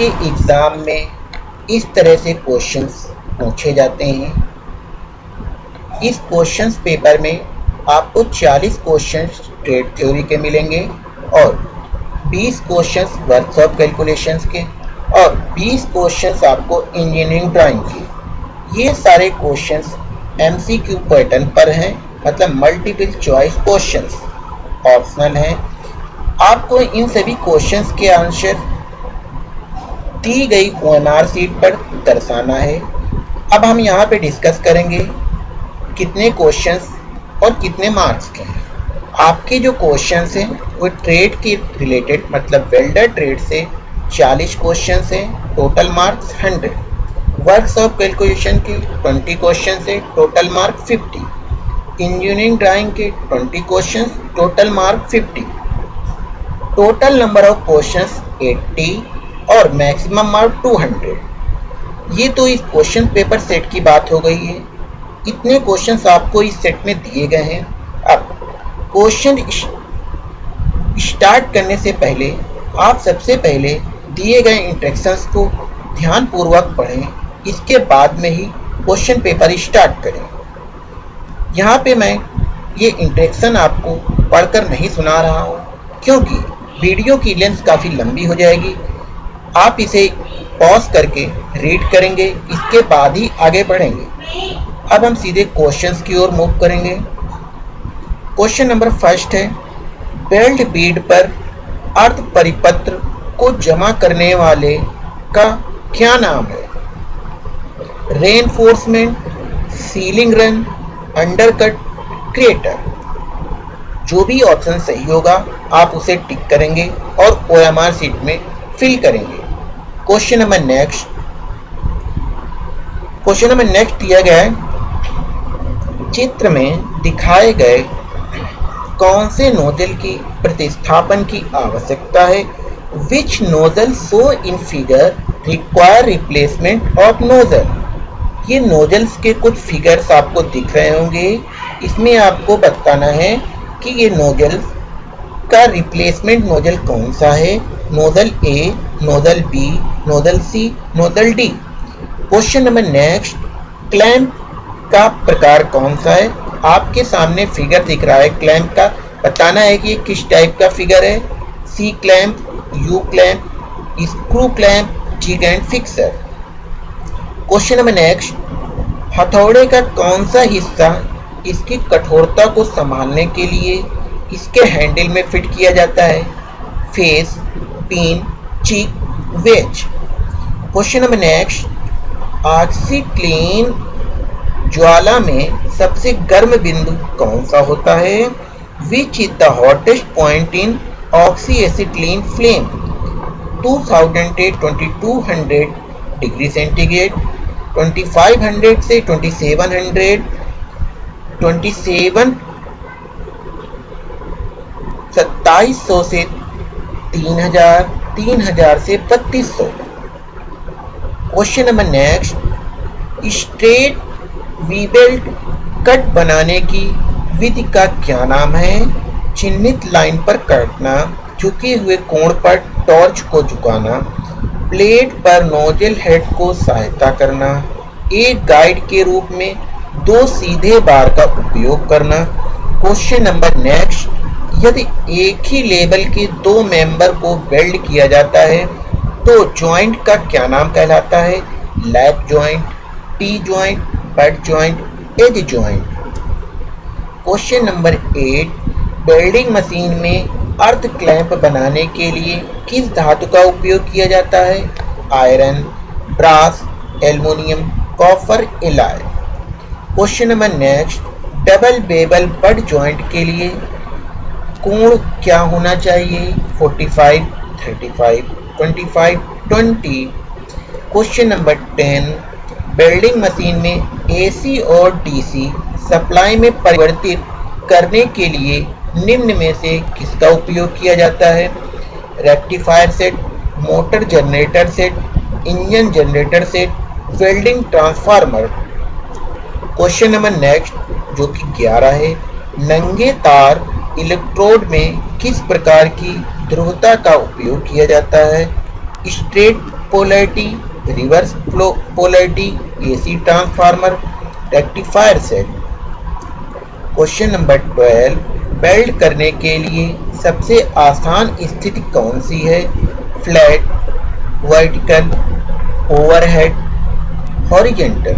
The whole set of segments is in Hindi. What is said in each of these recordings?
आपके एग्ज़ाम में इस तरह से क्वेश्चंस पूछे जाते हैं। इस क्वेश्चंस पेपर में आपको 40 क्वेश्चंस ट्रेड थ्योरी के मिलेंगे और 20 क्वेश्चंस वर्कशॉप कैलकुलेशंस के और 20 क्वेश्चंस आपको इंजीनियरिंग ड्राइंग के। ये सारे क्वेश्चंस एमसीक्यू पैटर्न पर हैं मतलब मल्टीपल चॉइस क्वेश्चंस ऑप्शनल हैं। आपको इन सभी क्वेश्चंस के आंसर दी गई ओ सीट पर दर्शाना है। अब हम यहाँ पे डिस्कस करेंगे कितने क्वेश्चंस और कितने मार्क्स के हैं। आपके जो क्वेश्चंस हैं, वो ट्रेड के रिलेटेड मतलब वेल्डर ट्रेड से 40 क्वेश्चंस हैं total marks 100 works of calculation के 20 क्वेश्चन है टोटल मार्क 50 इंजीनियरिंग ड्राइंग के 20 question total mark 50 total number of question 80 और मैक्सिमम मार्क 200 ये तो इस क्वेश्चन पेपर सेट की बात हो गई है। इतने क्वेश्चंस आपको इस सेट में दिए गए हैं। अब क्वेश्चन स्टार्ट करने से पहले, आप सबसे पहले दिए गए इंस्ट्रक्शंस को ध्यानपूर्वक पढ़ें। इसके बाद में ही क्वेश्चन पेपर स्टार्ट करें। यहाँ पे मैं ये इंट्रेक्शन आपको पढ़कर नहीं सुना रहा हूँ, क्योंकि वीडियो की लेंथ काफ़ी लंबी हो जाएगी। आप इसे पॉज करके रीड करेंगे, इसके बाद ही आगे बढ़ेंगे। अब हम सीधे क्वेश्चंस की ओर मूव करेंगे। क्वेश्चन नंबर फ़र्स्ट है बेल्ट बीड पर अर्थ परिपत्र को जमा करने वाले का क्या नाम है? Reinforcement sealing run undercut creator जो भी ऑप्शन सही होगा, आप उसे टिक करेंगे और ओ एम सीट में फिल करेंगे। Question number next. Question number next दिया गया है। चित्र में दिखाए गए कौन से नोजल की प्रतिस्थापन की आवश्यकता है? Which nozzle so in figure require replacement of nozzle ये नोजल्स के कुछ फिगर्स आपको दिख रहे होंगे। इसमें आपको बताना है कि ये नोजल्स का रिप्लेसमेंट नोजल कौन सा है? Nozzle A nozzle B nozzle C nozzle D question number next clamp का प्रकार कौन सा है? आपके सामने फिगर दिख रहा है क्लैंप का। बताना है कि ये किस टाइप का फिगर है? C clamp U clamp screw clamp jig and fixture question number next हथौड़े का कौन सा हिस्सा इसकी कठोरता को संभालने के लिए इसके हैंडल में फिट किया जाता है? Face pin cheek wedge question number next OxiClean ज्वाला में सबसे गर्म बिंदु कौन सा होता है? Which is the hottest point in oxy acetylene flame 2200 degree centigrade 2500 से 2700 ट्वेंटी सेवन सत्ताईस सौ से तीन हज़ार से बत्तीस सौ। Question number next straight V belt cut बनाने की विधि का क्या नाम है? चिन्हित लाइन पर काटना, झुके हुए कोण पर टॉर्च को झुकाना प्लेट पर नोजल हेड को सहायता करना, एक गाइड के रूप में दो सीधे बार का उपयोग करना। क्वेश्चन नंबर नेक्स्ट यदि एक ही लेबल के दो मेंबर को वेल्ड किया जाता है तो जॉइंट का क्या नाम कहलाता है? Lap joint T joint butt joint edge joint question number eight welding machine में अर्थ क्लैंप बनाने के लिए किस धातु का उपयोग किया जाता है? Iron brass aluminium copper alloy question number next double bevel butt joint के लिए कोण क्या होना चाहिए? 45, 35, 25, 20 क्वेश्चन नंबर 10 बिल्डिंग मशीन में एसी और डीसी सप्लाई में परिवर्तित करने के लिए निम्न में से किसका उपयोग किया जाता है? Rectifier set motor generator set engine generator set welding transformer question number next जो कि 11 है नंगे तार इलेक्ट्रोड में किस प्रकार की ध्रुवता का उपयोग किया जाता है? Straight polarity, reverse polarity, AC transformer, rectifier set question number twelve, weld करने के लिए सबसे आसान स्थिति कौन सी है? Flat, vertical, overhead horizontal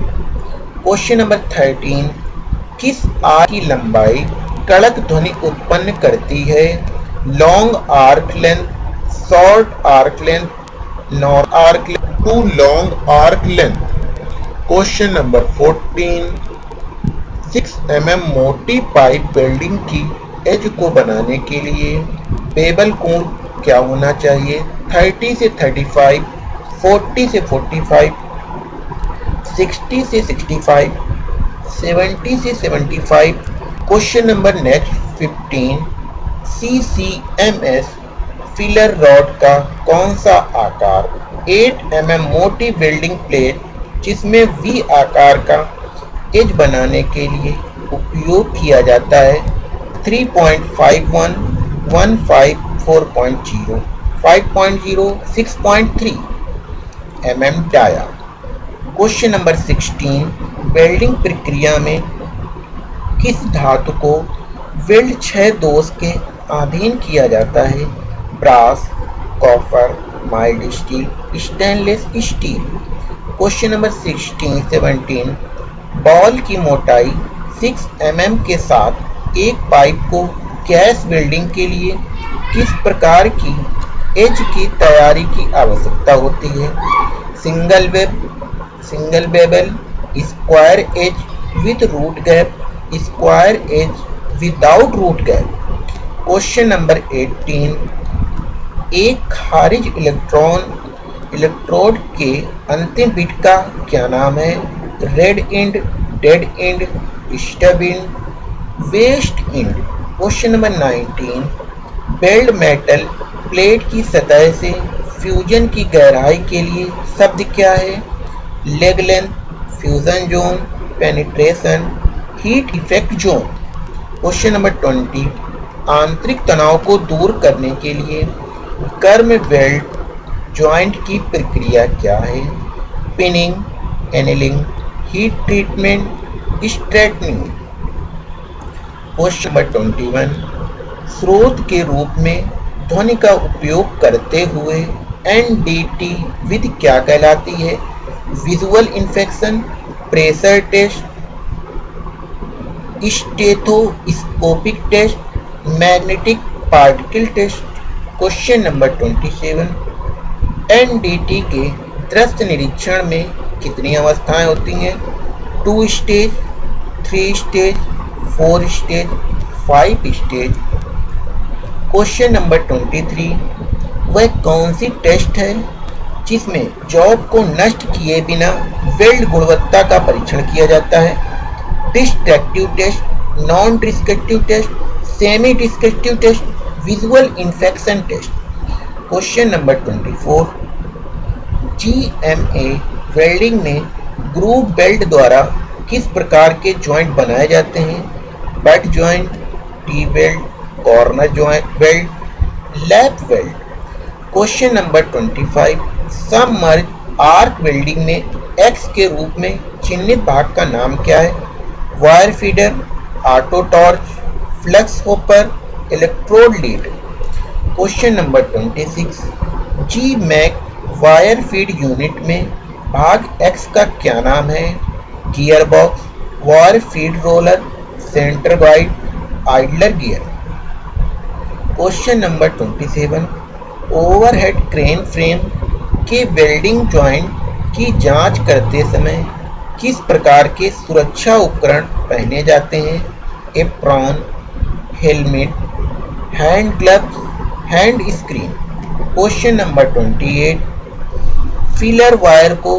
question number thirteen, किस आर की लंबाई कड़क ध्वनि उत्पन्न करती है। Long arc length short arc length north arc length too long arc length question number fourteen six M M मोटी पाइप वेल्डिंग की एज को बनाने के लिए बेबल कोण क्या होना चाहिए? 30 से 35, 40 से 45, 60 से 65, 70 से 75 question number next 15 C C M S filler rod का कौन सा आकार? 8 एम एम मोटी वेल्डिंग प्लेट जिसमें वी आकार का एज बनाने के लिए उपयोग किया जाता है। 3.51, 15, 4.0, 5.0, 6.3 mm dia question number 16 welding प्रक्रिया में किस धातु को वेल्ड छह दोष के अधीन किया जाता है? Brass, copper, mild steel, stainless steel. Question number 16 17 ball की मोटाई 6 एम mm के साथ एक पाइप को गैस वेल्डिंग के लिए किस प्रकार की एज की तैयारी की आवश्यकता होती है? Single web, single bevel, square edge with root gap square edge without root gap question number 18 एक खारिज इलेक्ट्रॉन इलेक्ट्रोड के अंतिम बिट का क्या नाम है? Red end dead end stub end waste end question number 19 weld metal plate की सतह से फ्यूजन की गहराई के लिए शब्द क्या है? Leg length fusion zone penetration heat effect zone question number twenty आंतरिक तनाव को दूर करने के लिए कर्म वेल्ट जॉइंट की प्रक्रिया क्या है? Peening annealing heat treatment straightening question number twenty one स्रोत के रूप में ध्वनि का उपयोग करते हुए एनडीटी विधि क्या कहलाती है? Visual infection pressure test stethoscopic test, magnetic particle test, question number 27 NDT के दृष्ट निरीक्षण में कितनी अवस्थाएँ होती हैं? Two stage, three stage, four stage, five stage. Question number 23 वह कौन सी टेस्ट है जिसमें जॉब को नष्ट किए बिना वेल्ड गुणवत्ता का परीक्षण किया जाता है? Destructive test non destructive test semi destructive test visual infection test question number 24 GMA welding में ग्रूव बेल्ट द्वारा किस प्रकार के जॉइंट बनाए जाते हैं? Butt joint T weld corner joint weld lap weld question number 25 submerged arc welding में एक्स के रूप में चिन्हित भाग का नाम क्या है? Wire feeder auto torch flux hopper electrode lead question number 26 G MAC wire feed unit में भाग एक्स का क्या नाम है? Gear box wire feed roller centre guide idler gear question number 27 overhead crane frame के वेल्डिंग जॉइंट की जाँच करते समय किस प्रकार के सुरक्षा उपकरण पहने जाते हैं? Apron, helmet, hand gloves, hand screen. Question number 28 filler wire को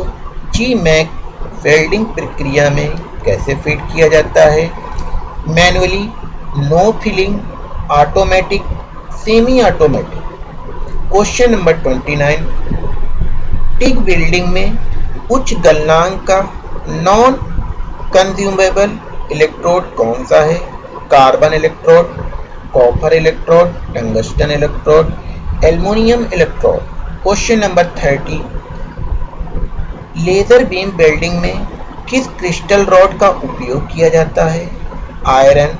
जी मैक वेल्डिंग प्रक्रिया में कैसे फिट किया जाता है? Manually no filling, automatic semi automatic question number 29 TIG welding में उच्च गलनांक का नॉन कंज्यूमेबल इलेक्ट्रोड कौन सा है? Carbon electrode copper electrode tungsten electrode aluminium electrode question number thirty laser beam welding में किस क्रिस्टल रॉड का उपयोग किया जाता है? Iron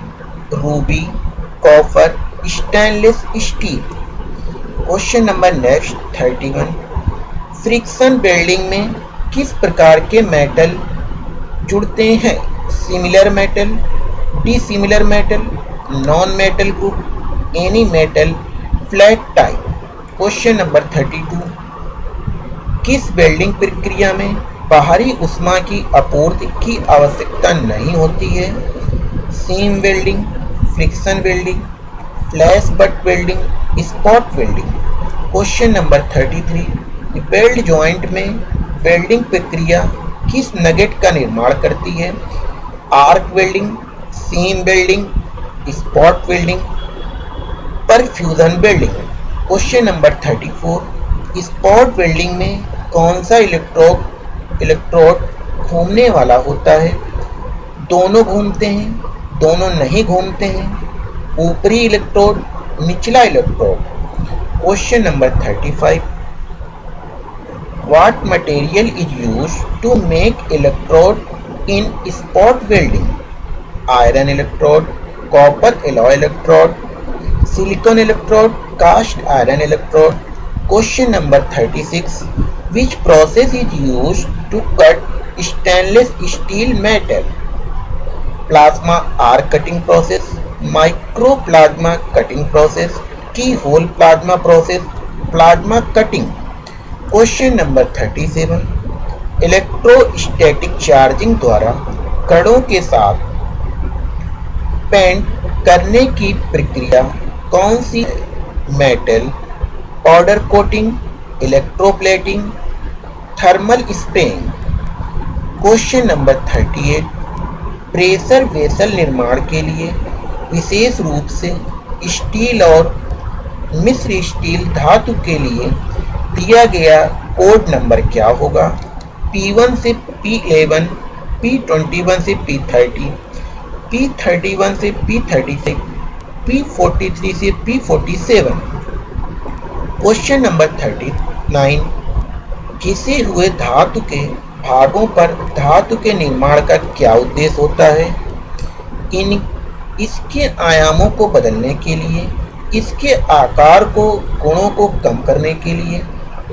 ruby copper stainless steel question number next thirty one friction welding में किस प्रकार के मेटल जुड़ते हैं। Similar metal dissimilar metal non metal group any metal flat type question number thirty two किस वेल्डिंग प्रक्रिया में बाहरी उष्मा की आपूर्ति की आवश्यकता नहीं होती है? Seam welding friction welding flash butt welding spot welding question number thirty three weld joint में वेल्डिंग प्रक्रिया किस नगेट का निर्माण करती है? Arc welding seam welding spot welding percussion welding question number thirty four spot welding में कौन सा इलेक्ट्रोड इलेक्ट्रोड घूमने वाला होता है? दोनों घूमते हैं, दोनों नहीं घूमते हैं। ऊपरी इलेक्ट्रोड निचला electrode question number thirty five what material is used to make electrode in spot welding iron electrode copper alloy electrode, silicon electrode, cast iron electrode. Question number 36. Which process is used to cut stainless steel metal? Plasma arc cutting process, microplasma cutting process, keyhole plasma process, plasma cutting. Question number 37. Electrostatic charging द्वारा कणों के साथ पेंट करने की प्रक्रिया कौन सी metal powder coating electroplating thermal spraying question number thirty eight pressure vessel निर्माण के लिए विशेष रूप से स्टील और मिश्र स्टील धातु के लिए दिया गया कोड नंबर क्या होगा? P1 से P11, P21 से P30, पी थर्टी वन से P thirty six P forty three से P forty seven question number thirty nine घिसे हुए धातु के भागों पर धातु के निर्माण का क्या उद्देश्य होता है? इन इसके आयामों को बदलने के लिए इसके आकार को गुणों को कम करने के लिए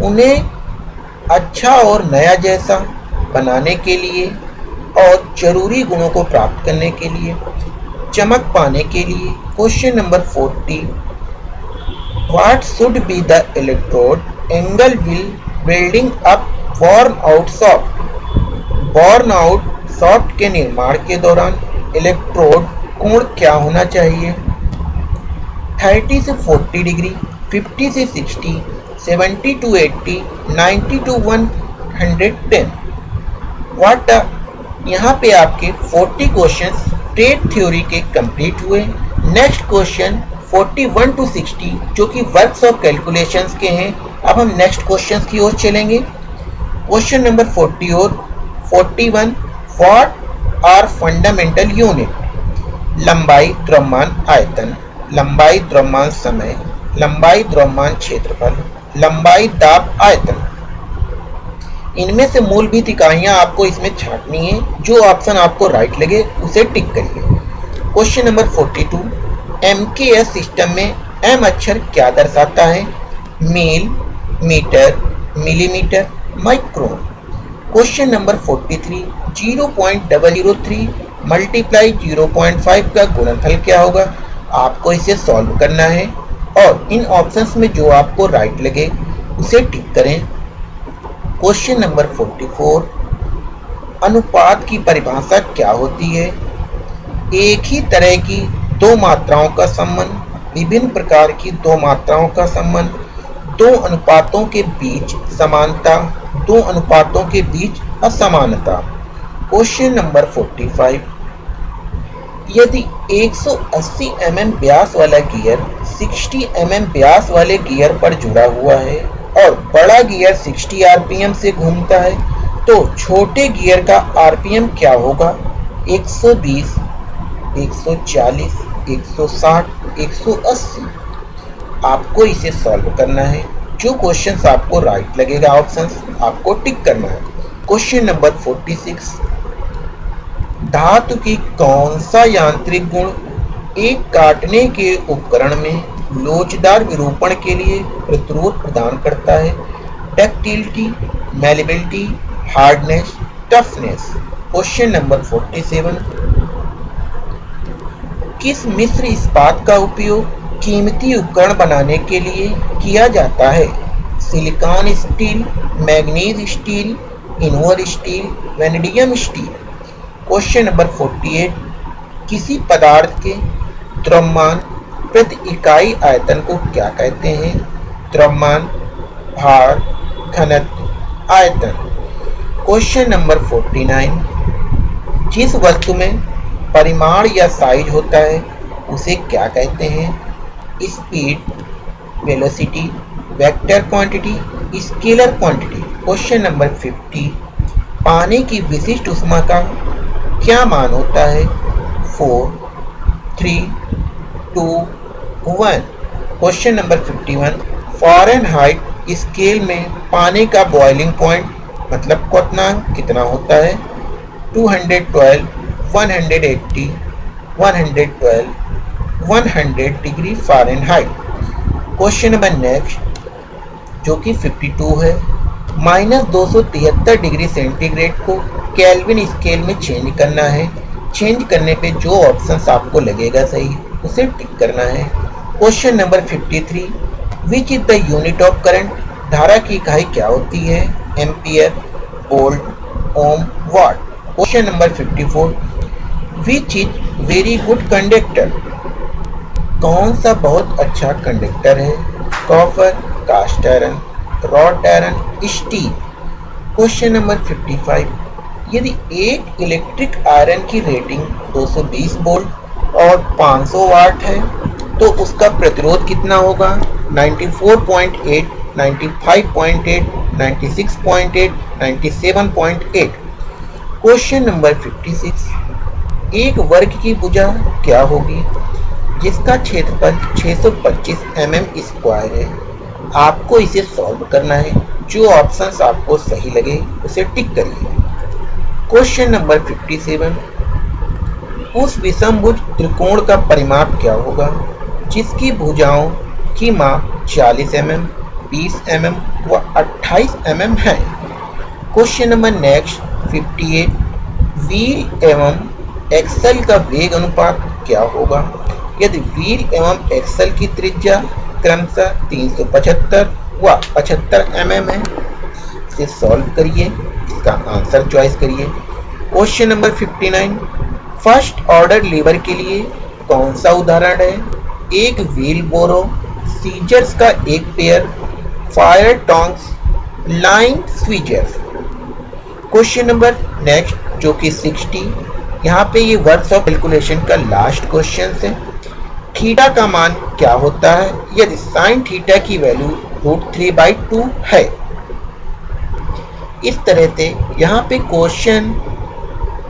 उन्हें अच्छा और नया जैसा बनाने के लिए और ज़रूरी गुणों को प्राप्त करने के लिए, चमक पाने के लिए question number forty what should be the electrode angle will building up burn out soft burn out soft के निर्माण के दौरान इलेक्ट्रोड कोण क्या होना चाहिए? 30 से 40 डिग्री 50 से 60 70 टू 80 90 टू 110 व्हाट यहाँ पे आपके 40 क्वेश्चन स्टेट थ्योरी के कंप्लीट हुए। नेक्स्ट क्वेश्चन 41 टू 60 जो कि वर्क्स ऑफ़ कैलकुलेशंस के हैं। अब हम नेक्स्ट क्वेश्चंस की ओर चलेंगे। क्वेश्चन नंबर 40 और 41 व्हाट आर फंडामेंटल यूनिट लंबाई द्रव्यमान आयतन, लंबाई द्रव्यमान समय, लंबाई द्रव्यमान क्षेत्रफल। लंबाई दाब आयतन। इनमें से मूलभूत इकाइयाँ आपको इसमें छाटनी है। जो ऑप्शन आपको राइट लगे, उसे टिक करिए। क्वेश्चन नंबर 42 एम सिस्टम में एम अक्षर क्या दर्शाता है? Mile metre millimetre micron question number 43 0.003 multiply 0.5 का गुणनफल क्या होगा? आपको इसे सॉल्व करना है। और इन ऑप्शंस में जो आपको राइट लगे, उसे टिक करें। क्वेश्चन नंबर 44 अनुपात की परिभाषा क्या होती है? एक ही तरह की दो मात्राओं का संबंध, विभिन्न प्रकार की दो मात्राओं का संबंध, दो अनुपातों के बीच समानता, दो अनुपातों के बीच असमानता। क्वेश्चन नंबर 45 यदि 180 mm व्यास वाला गियर 60 mm व्यास वाले गियर पर जुड़ा हुआ है और बड़ा गियर 60 आरपीएम से घूमता है तो छोटे गियर का आरपीएम क्या होगा? 120, 140, 160, 180 आपको इसे सॉल्व करना है। जो क्वेश्चंस आपको राइट लगेगा ऑप्शंस आपको टिक करना है। क्वेश्चन नंबर 46 धातु की कौन सा यांत्रिक गुण एक काटने के उपकरण में लोचदार विरूपण के लिए प्रतिरोध प्रदान करता है? Ductility malleability hardness toughness question number 47 किस मिश्र इस्पात का उपयोग कीमती उपकरण बनाने के लिए किया जाता है? Silicon steel, manganese steel invar steel, vanadium steel. Question number 48 किसी पदार्थ के द्रव्यमान प्रति इकाई आयतन को क्या कहते हैं? द्रव्यमान, भार, घनत्व, आयतन। क्वेश्चन नंबर 49 जिस वस्तु में परिमाण या साइज़ होता है, उसे क्या कहते हैं? Speed velocity vector quantity scalar quantity question number 50 पानी की विशिष्ट उष्मा का क्या मान होता है? Four three two one question number 51 Fahrenheit scale में पानी का बॉइलिंग पॉइंट मतलब क्वथनांक कितना होता है? 212 180 112 100 degree Fahrenheit question number next जो कि 52 है माइनस दो सौ तिहत्तर डिग्री सेंटीग्रेड को कैलविन स्केल में चेंज करना है। चेंज करने पे जो ऑप्शंस आपको लगेगा सही, उसे टिक करना है। Question number 53 which is the unit of current धारा की इकाई क्या होती है? Ampere volt ohm watt question number 54 which is very good conductor कौन सा बहुत अच्छा कंडक्टर है? Copper cast iron wrought iron steel question number 55 यदि एक इलेक्ट्रिक आयरन की रेटिंग 220 वोल्ट और 500 वाट है तो उसका प्रतिरोध कितना होगा? 94.8 95.8 96.8 97.8 क्वेश्चन नंबर 56 एक वर्ग की भुजा क्या होगी? जिसका क्षेत्रफल 625 mm स्क्वायर है। आपको इसे सॉल्व करना है। जो ऑप्शंस आपको सही लगे, उसे टिक करिए। क्वेश्चन नंबर 57 उस विषमभुज त्रिकोण का परिमाप क्या होगा? जिसकी भुजाओं की माप 40 mm, 20 mm व 28 mm है। क्वेश्चन नंबर नेक्स्ट 58 व्हील एवं एक्सल का वेग अनुपात क्या होगा? यदि व्हील एवं एक्सल की त्रिज्या क्रमशः 375 व 75 एम है इसे सॉल्व करिए। इसका आंसर चॉइस करिए। Question number 59 first order lever के लिए कौन सा उदाहरण है? एक व्हील बोरो सीजर्स का एक pair fire tongs line tweezer question number next जो कि 60 यहाँ पे ये वर्ड्स ऑफ़ कैलकुलेशन का लास्ट क्वेश्चन है। थीटा का मान क्या होता है? यदि साइन थीटा की value root three by two है इस तरह से यहाँ पे क्वेश्चन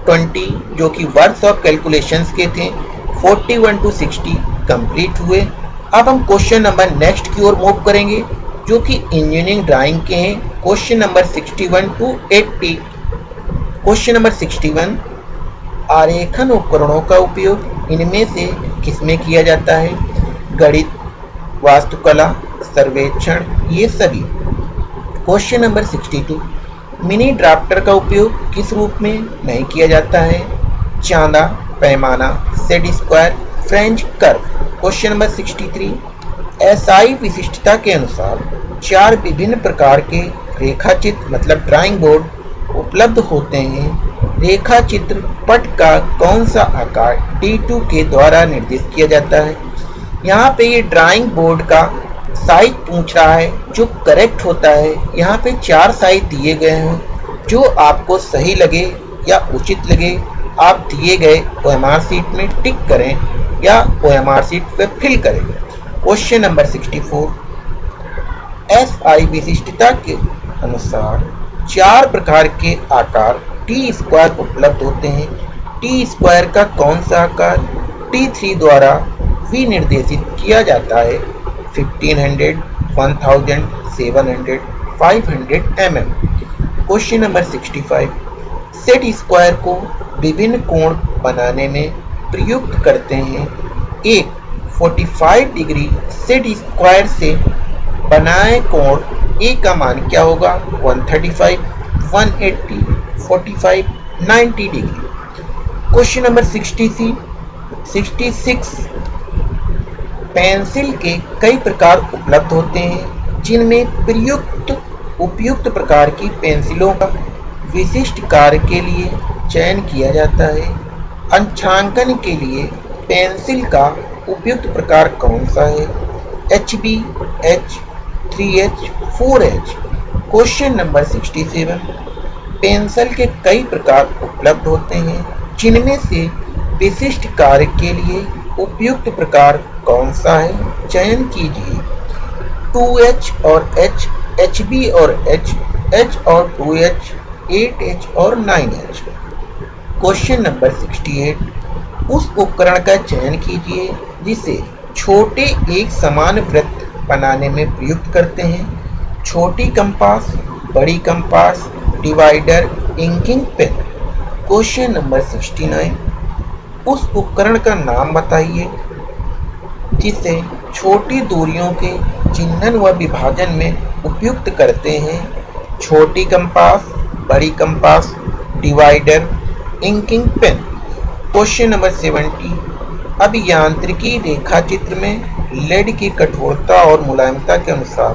20 जो कि वर्ड्स ऑफ़ कैलकुलेशंस के थे 41 टू 60 कंप्लीट हुए। अब हम क्वेश्चन नंबर नेक्स्ट की ओर मूव करेंगे, जो कि इंजीनियरिंग ड्राइंग के हैं। Question number 61 to 80 question number 61 आरेखन उपकरणों का उपयोग, इनमें से किसमें किया जाता है? गणित, वास्तुकला, सर्वेक्षण, ये सभी। क्वेश्चन नंबर 62 मिनी ड्राफ्टर का उपयोग किस रूप में नहीं किया जाता है? चांदा, पैमाना, set square, French curve, question number 63 SI विशिष्टता के अनुसार चार विभिन्न प्रकार के रेखाचित्र मतलब ड्राइंग बोर्ड उपलब्ध होते हैं। रेखा चित्र पट का कौन सा आकार D2 के द्वारा निर्दिष्ट किया जाता है? यहाँ पे ये ड्राइंग बोर्ड का साइज़ पूछ रहा है, जो करेक्ट होता है, यहाँ पे चार साइज़ दिए गए हैं। जो आपको सही लगे या उचित लगे, आप दिए गए ओ एम आर सीट में टिक करें या ओ एम आर सीट पर फिल करें। क्वेश्चन नंबर 64 एस आई विशिष्टता के अनुसार चार प्रकार के आकार टी स्क्वायर उपलब्ध होते हैं। टी स्क्वायर का कौन सा आकार टी थ्री द्वारा विनिर्देशित किया जाता है? 1500, 1000, 700, 500 mm. Question number 65 set square को विभिन्न कोण बनाने में प्रयुक्त करते हैं। एक 45 डिग्री सेट स्क्वायर से बनाए कोण ए का मान क्या होगा? 135, 180, 45, 90 डिग्री। क्वेश्चन नंबर 60 66 पेंसिल के कई प्रकार उपलब्ध होते हैं, जिनमें प्रयुक्त, उपयुक्त प्रकार की पेंसिलों का विशिष्ट कार्य के लिए चयन किया जाता है। अंशांकन के लिए पेंसिल का उपयुक्त प्रकार कौन सा है? H B H three H four H question number sixty seven pencil के कई प्रकार उपलब्ध होते हैं, जिनमें से विशिष्ट कार्य के लिए उपयुक्त प्रकार कौन सा है? चयन कीजिए। 2H और H, HB और H, H और 2H, 8H और 9H क्वेश्चन नंबर 68 उस उपकरण का चयन कीजिए जिसे छोटे एक समान वृत्त बनाने में प्रयुक्त करते हैं। छोटी कंपास बड़ी compass divider inking pen. Question number 69 उस उपकरण का नाम बताइए, जिसे छोटी दूरियों के चिन्हन व विभाजन में उपयुक्त करते हैं। छोटी कंपास, बड़ी compass, divider, inking pen. Question number seventy. अब यांत्रिकी रेखा चित्र में लेड की कठोरता और मुलायमता के अनुसार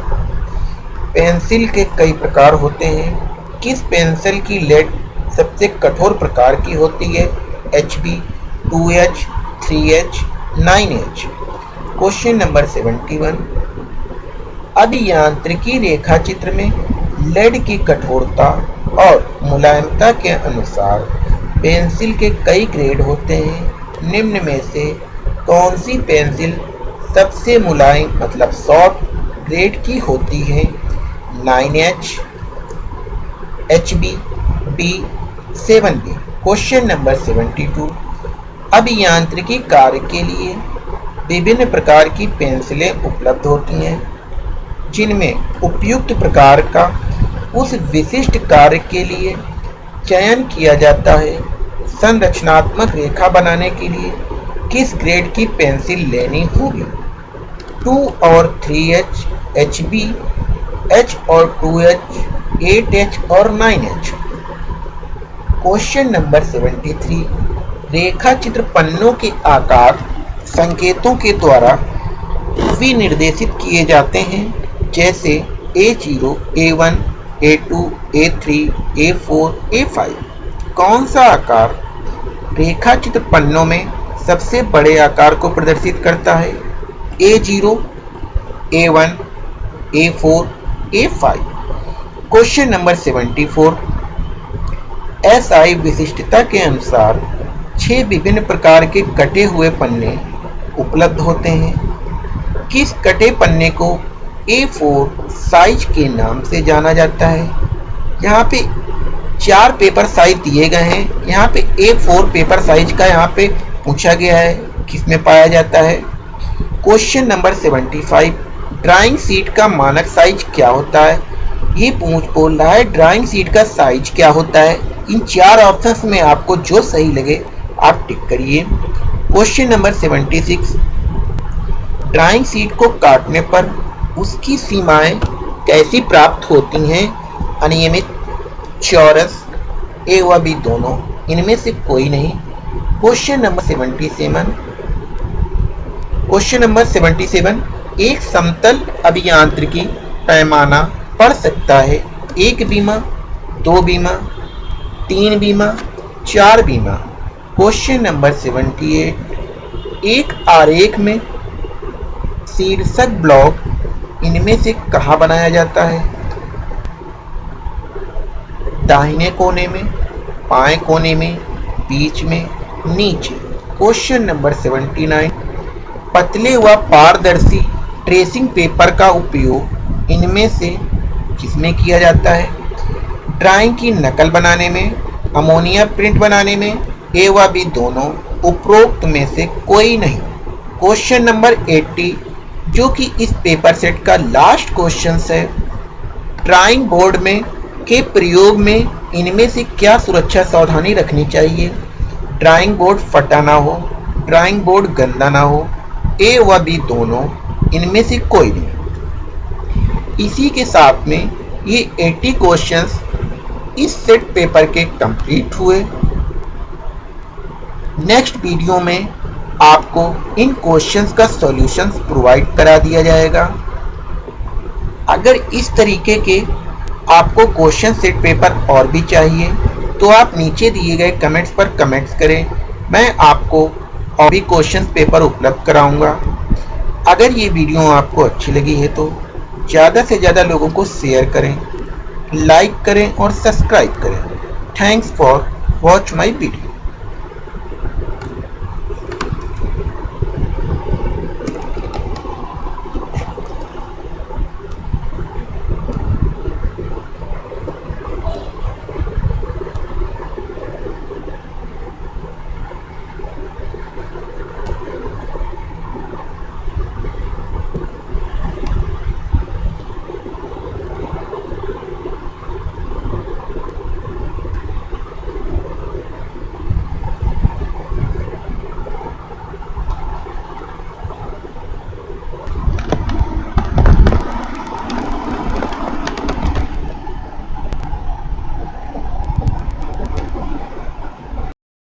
पेंसिल के कई प्रकार होते हैं। किस पेंसिल की लेड सबसे कठोर प्रकार की होती है? H B two H three H nine H question number seventy one अभियांत्रिकी रेखा चित्र में लेड की कठोरता और मुलायमता के अनुसार पेंसिल के कई ग्रेड होते हैं। निम्न में से कौन सी पेंसिल सबसे मुलायम मतलब सॉफ्ट ग्रेड की होती है? Nine H H B B seven B question number seventy two अभियांत्रिकी कार्य के लिए विभिन्न प्रकार की पेंसिलें उपलब्ध होती हैं, जिनमें उपयुक्त प्रकार का उस विशिष्ट कार्य के लिए चयन किया जाता है। संरचनात्मक रेखा बनाने के लिए किस ग्रेड की पेंसिल लेनी होगी? टू और three H H B, H और टू एच, एट एच और nine H. Question number seventy three. रेखा चित्र पन्नों के आकार संकेतों के द्वारा विनिर्देशित किए जाते हैं, जैसे A zero A one A two A three A four A five कौन सा आकार रेखा चित्र पन्नों में सबसे बड़े आकार को प्रदर्शित करता है? A zero A one A four A five question number seventy four S I विशिष्टता के अनुसार छह विभिन्न प्रकार के कटे हुए पन्ने उपलब्ध होते हैं। किस कटे पन्ने को A4 साइज़ के नाम से जाना जाता है? यहाँ पे चार पेपर साइज़ दिए गए हैं। यहाँ पे A4 पेपर साइज़ का यहाँ पे पूछा गया है किसमें पाया जाता है? क्वेश्चन नंबर 75 ड्राइंग सीट का मानक साइज़ क्या होता है? ये पूछ बोल रहा है ड्राइंग सीट का साइज़ क्या होता है? इन चार ऑप्शंस में आपको जो सही लगे आप टिक करिए। क्वेश्चन नंबर 76 ड्राइंग सीट को काटने पर उसकी सीमाएँ कैसी प्राप्त होती हैं? अनियमित, चौरस, ए व बी दोनों। इनमें से कोई नहीं। क्वेश्चन नंबर 77 क्वेश्चन नंबर 77 एक समतल अभियांत्रिकी पैमाना पढ़ सकता है। एक बीमा, दो बीमा, तीन बीमा, चार बीमा। Question number seventy eight. एक आरेख में शीर्षक ब्लॉक इनमें से कहा बनाया जाता है? दाहिने कोने में, बाएँ कोने में, बीच में, नीचे। Question number seventy nine. पतले व पारदर्शी ट्रेसिंग पेपर का उपयोग इनमें से किसमें किया जाता है? ड्राइंग की नकल बनाने में, अमोनिया प्रिंट बनाने में ए व बी दोनों उपरोक्त में से कोई नहीं। क्वेश्चन नंबर 80 जो कि इस पेपर सेट का लास्ट क्वेश्चन है ड्राइंग बोर्ड में के प्रयोग में इनमें से क्या सुरक्षा सावधानी रखनी चाहिए? ड्राइंग बोर्ड फटा ना हो ड्राइंग बोर्ड गंदा ना हो ए व बी दोनों इनमें से कोई नहीं। इसी के साथ में ये 80 क्वेश्चंस इस सेट पेपर के कंप्लीट हुए। नेक्स्ट वीडियो में आपको इन क्वेश्चंस का सॉल्यूशंस प्रोवाइड करा दिया जाएगा। अगर इस तरीके के आपको क्वेश्चन सेट पेपर और भी चाहिए तो आप नीचे दिए गए कमेंट्स पर कमेंट्स करें। मैं आपको और भी क्वेश्चन पेपर उपलब्ध कराऊँगा। अगर ये वीडियो आपको अच्छी लगी है तो ज़्यादा से ज़्यादा लोगों को शेयर करें लाइक करें और सब्सक्राइब करें। Thanks for watch my video